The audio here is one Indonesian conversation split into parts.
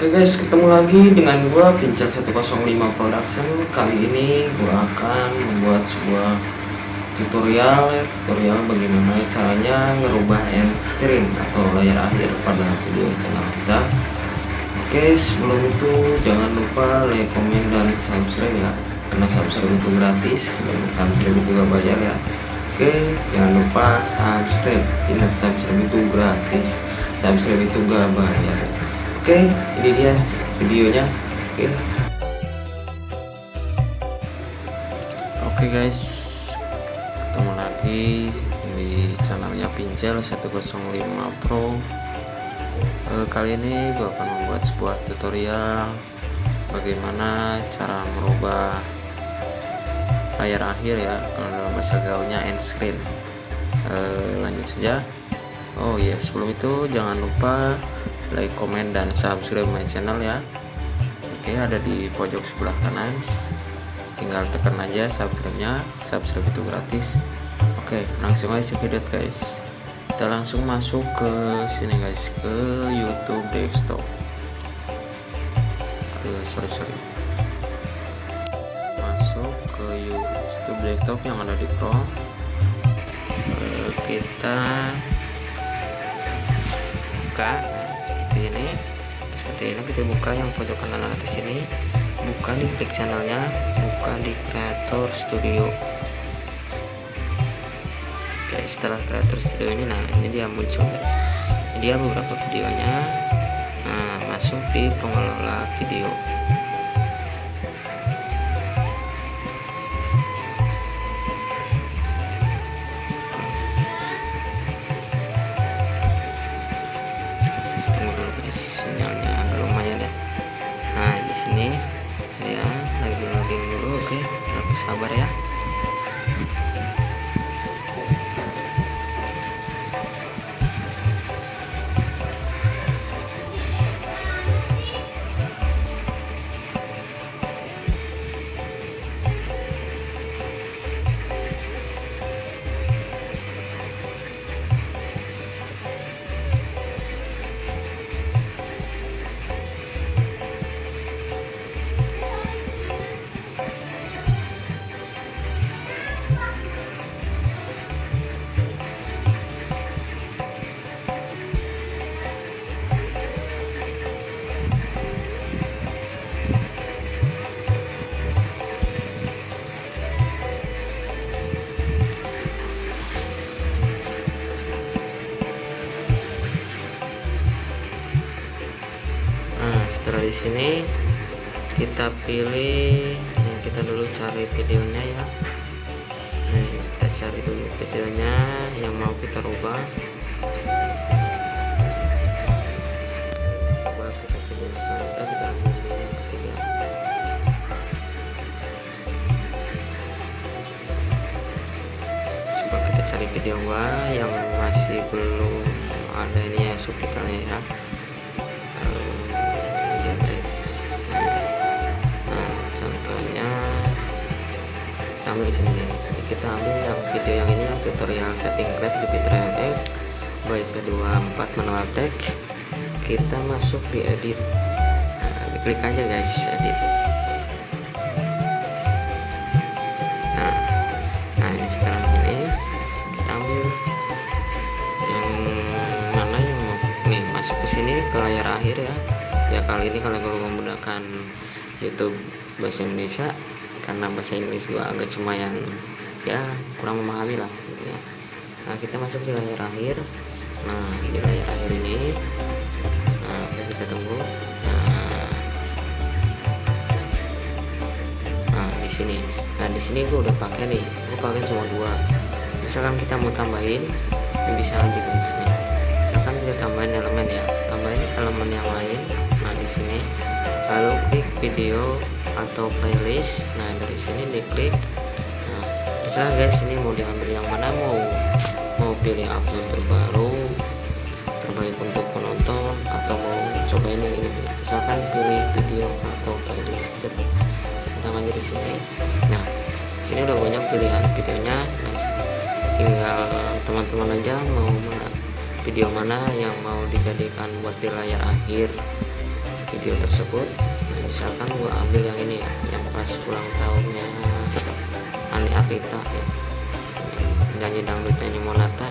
Oke guys, ketemu lagi dengan gua Pincel 105 Production. Kali ini gua akan membuat sebuah tutorial ya, tutorial bagaimana caranya ngerubah end screen atau layar akhir pada video channel kita. Oke, sebelum itu jangan lupa like, komen, dan subscribe ya. Karena subscribe itu gratis dan subscribe itu bayar ya. Oke, jangan lupa subscribe. Ingat subscribe itu gratis, subscribe itu gak bayar. Oke, ini dia videonya. Oke. Oke guys, ketemu lagi di channelnya Pincel 105 Pro. Eh, kali ini gue akan membuat sebuah tutorial bagaimana cara merubah layar akhir ya kalau dalam bahasa gaulnya end screen. Eh, lanjut saja. Oh iya, sebelum itu jangan lupa like, komen, dan subscribe my channel ya. Oke ada di pojok sebelah kanan. Tinggal tekan aja subscribe nya subscribe itu gratis. Oke langsung aja video guys. Kita langsung masuk ke sini guys ke YouTube desktop. Ke sorry sorry. Masuk ke YouTube desktop yang ada di Pro kita buka seperti ini seperti ini kita buka yang pojok kanan atas ini. Buka di klik channelnya buka di creator studio. Oke setelah creator studio ini nah ini dia muncul guys. Dia beberapa videonya. Nah masuk di pengelola video di sini kita pilih nah, kita dulu cari videonya ya. Nah, kita cari dulu videonya yang mau kita rubah. Cari video gua yang masih belum ada ini ya subtitlenya ya ambil di sini. Jadi kita ambil yang video yang ini yang tutorial setting grab Jupiter MX baik kedua 4 manual tag kita masuk di edit. Nah, klik aja guys edit. Nah, nah ini setelah ini kita ambil yang mana yang mau. Nih masuk ke sini ke layar akhir ya. Ya kali ini kalau gue menggunakan YouTube bahasa Indonesia karena bahasa Inggris gua agak cuma yang ya kurang memahami lah ya. nah kita masuk di layar akhir. Nah di layar akhir ini nah kita tunggu. Nah, nah di sini. Nah di sini gua udah pakai nih gua pakai cuma dua. Misalkan kita mau tambahin ini bisa aja guys nih. Misalkan kita tambahin elemen ya. Tambahin elemen yang lain. Nah di sini. Lalu klik video atau playlist. Nah dari sini diklik. Nah terserah guys ini mau diambil yang mana mau mau pilih upload terbaru terbaik untuk penonton atau mau cobain yang ini. Misalkan pilih video atau playlist tentang aja di sini. Nah sini udah banyak pilihan videonya. Nah, tinggal teman-teman aja mau video mana yang mau dijadikan buat di layar akhir video tersebut misalkan gua ambil yang ini ya yang pas ulang tahunnya Ani Akita ya. Nyanyi dangdut nyanyi monata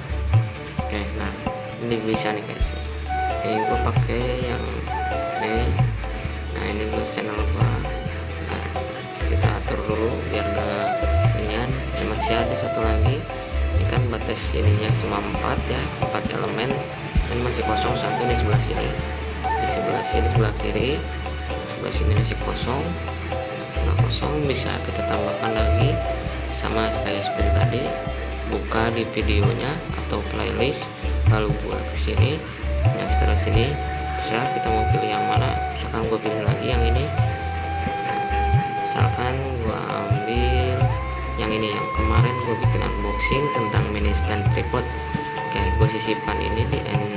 oke nah ini bisa nih guys. Oke gua pakai yang ini. Nah ini buat channel gua. Nah, kita atur dulu biar gak inian masih ada satu lagi. Ini kan batas ininya cuma empat ya empat elemen. Ini masih kosong satu di sebelah sini. Di sebelah sini sebelah kiri sebelah sini masih kosong. Sebelah kosong bisa kita tambahkan lagi. Sama kayak seperti tadi. Buka di videonya atau playlist. Lalu buat ke sini. Yang setelah sini bisa kita mau pilih yang mana. Misalkan gue pilih lagi yang ini. Misalkan gue ambil yang ini. Yang kemarin gue bikin unboxing tentang mini stand tripod. Oke gue sisipkan ini di end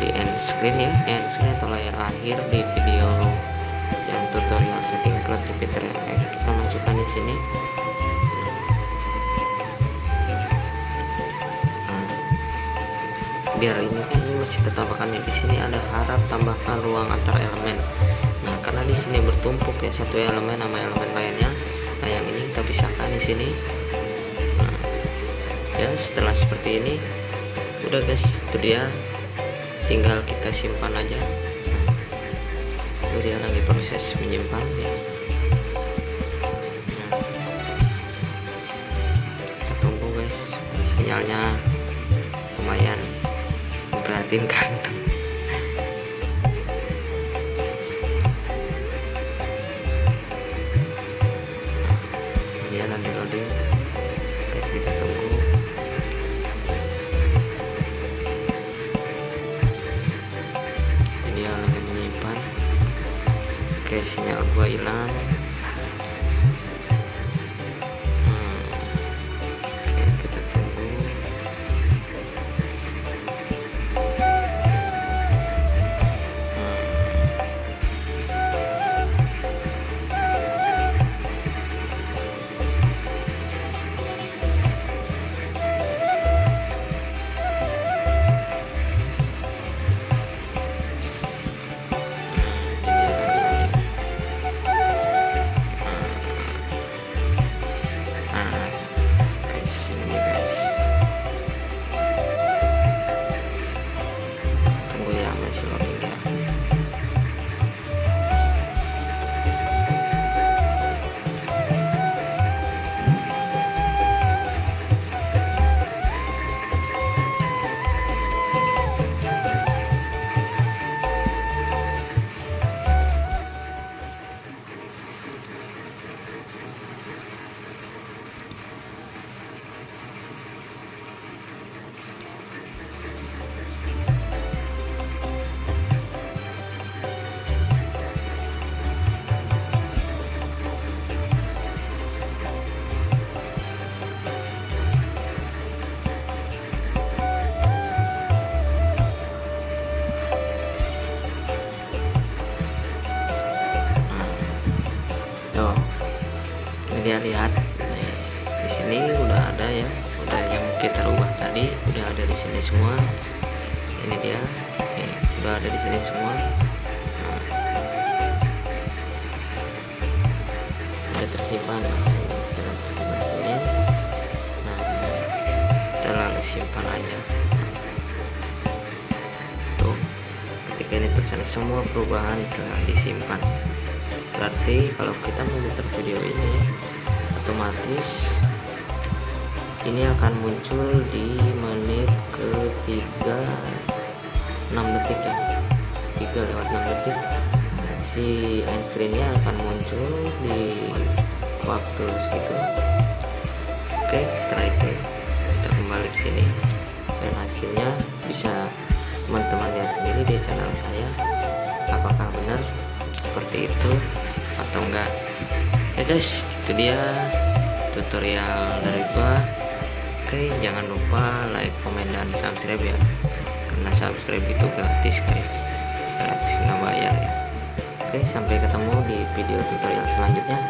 di end screen ya. End screen atau layar akhir di video sini. Nah, biar ini kan ini masih akan di sini ada harap tambahkan ruang antar elemen. Nah karena di sini bertumpuk ya satu elemen sama elemen lainnya. Nah yang ini kita pisahkan di sini. Ya setelah seperti ini udah guys itu dia. Tinggal kita simpan aja. Itu dia lagi proses menyimpan ya sinyalnya lumayan memprihatinkan dia lagi loading. Oke, kita tunggu. Dia lagi menyimpan. Oke sinyal gua hilang ini dia lihat. Nih, di sini udah ada ya, udah yang kita rubah tadi, udah ada di sini semua. Ini dia, nih, udah ada di sini semua. Nah, udah tersimpan. Nah, ini setelah tersimpan sini, nah, kita lalu simpan aja. Tuh, ketika ini tulisan semua perubahan telah disimpan berarti kalau kita memutar video ini otomatis ini akan muncul di menit ketiga 6 detik ya. 3 lewat 6 detik. Si end screennya akan muncul di waktu segitu. Oke setelah itu kita kembali ke sini. Dan hasilnya bisa teman-teman lihat sendiri di channel saya. Apakah benar? Seperti itu atau enggak. Ya guys itu dia tutorial dari gua. Oke jangan lupa like comment dan subscribe ya. Karena subscribe itu gratis guys. Gratis nggak bayar ya. Oke sampai ketemu di video tutorial selanjutnya